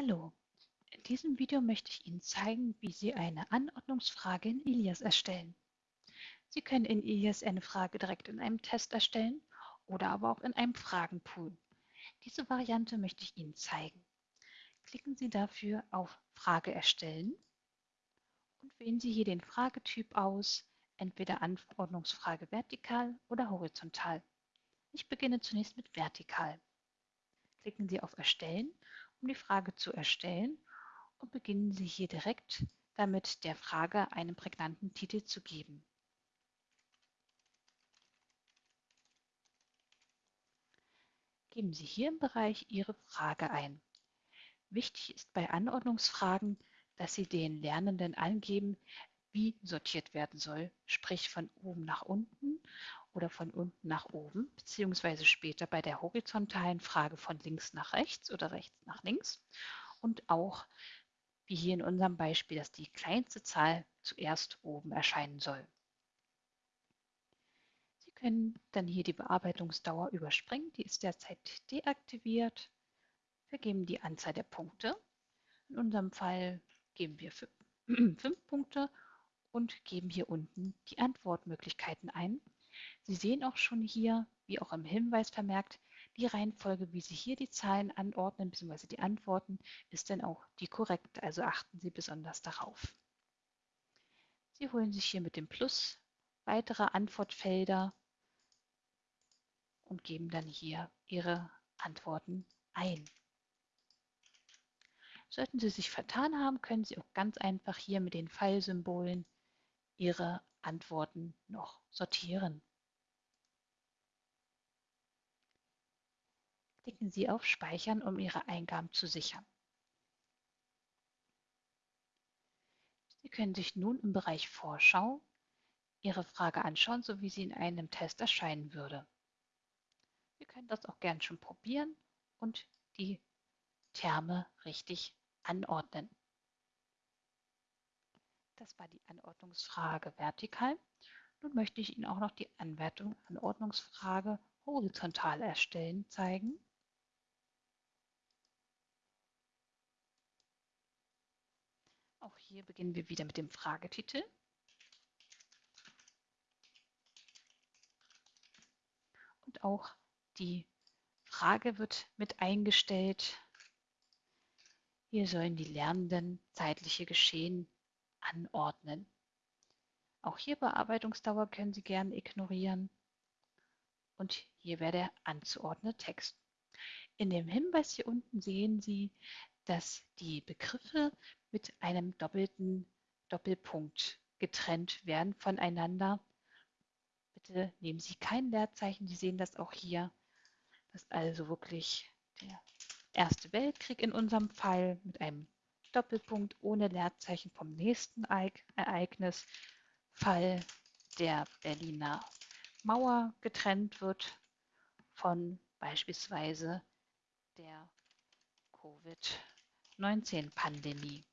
Hallo, in diesem Video möchte ich Ihnen zeigen, wie Sie eine Anordnungsfrage in Ilias erstellen. Sie können in Ilias eine Frage direkt in einem Test erstellen oder aber auch in einem Fragenpool. Diese Variante möchte ich Ihnen zeigen. Klicken Sie dafür auf Frage erstellen und wählen Sie hier den Fragetyp aus, entweder Anordnungsfrage vertikal oder horizontal. Ich beginne zunächst mit vertikal. Klicken Sie auf Erstellen um die Frage zu erstellen und beginnen Sie hier direkt damit, der Frage einen prägnanten Titel zu geben. Geben Sie hier im Bereich Ihre Frage ein. Wichtig ist bei Anordnungsfragen, dass Sie den Lernenden angeben, wie sortiert werden soll, sprich von oben nach unten oder von unten nach oben, beziehungsweise später bei der horizontalen Frage von links nach rechts oder rechts nach links und auch wie hier in unserem Beispiel, dass die kleinste Zahl zuerst oben erscheinen soll. Sie können dann hier die Bearbeitungsdauer überspringen, die ist derzeit deaktiviert. Vergeben die Anzahl der Punkte. In unserem Fall geben wir fünf Punkte und geben hier unten die Antwortmöglichkeiten ein. Sie sehen auch schon hier, wie auch im Hinweis vermerkt, die Reihenfolge, wie Sie hier die Zahlen anordnen bzw. die Antworten, ist dann auch die korrekte, also achten Sie besonders darauf. Sie holen sich hier mit dem Plus weitere Antwortfelder und geben dann hier Ihre Antworten ein. Sollten Sie sich vertan haben, können Sie auch ganz einfach hier mit den Pfeilsymbolen Ihre Antworten noch sortieren. Klicken Sie auf Speichern, um Ihre Eingaben zu sichern. Sie können sich nun im Bereich Vorschau Ihre Frage anschauen, so wie sie in einem Test erscheinen würde. Sie können das auch gern schon probieren und die Terme richtig anordnen. Das war die Anordnungsfrage vertikal. Nun möchte ich Ihnen auch noch die Anwertung, Anordnungsfrage horizontal erstellen zeigen. Auch hier beginnen wir wieder mit dem Fragetitel. Und auch die Frage wird mit eingestellt. Hier sollen die Lernenden zeitliche Geschehen anordnen. Auch hier Bearbeitungsdauer können Sie gerne ignorieren. Und hier wäre der anzuordnende Text. In dem Hinweis hier unten sehen Sie, dass die Begriffe mit einem doppelten Doppelpunkt getrennt werden voneinander. Bitte nehmen Sie kein Leerzeichen. Sie sehen das auch hier. Das ist also wirklich der Erste Weltkrieg in unserem Fall mit einem Doppelpunkt ohne Leerzeichen vom nächsten Ereignis, Fall der Berliner Mauer getrennt wird von beispielsweise der Covid-19-Pandemie.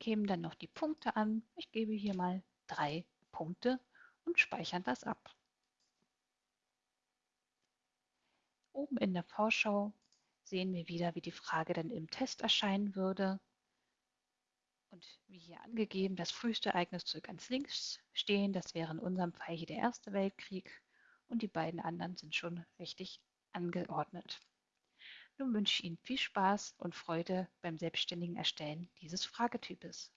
Geben dann noch die Punkte an. Ich gebe hier mal drei Punkte und speichern das ab. Oben in der Vorschau sehen wir wieder, wie die Frage dann im Test erscheinen würde. Und wie hier angegeben, das früheste Ereignis soll ganz links stehen. Das wäre in unserem Fall hier der Erste Weltkrieg. Und die beiden anderen sind schon richtig angeordnet. Nun wünsche ich Ihnen viel Spaß und Freude beim selbstständigen Erstellen dieses Fragetypes.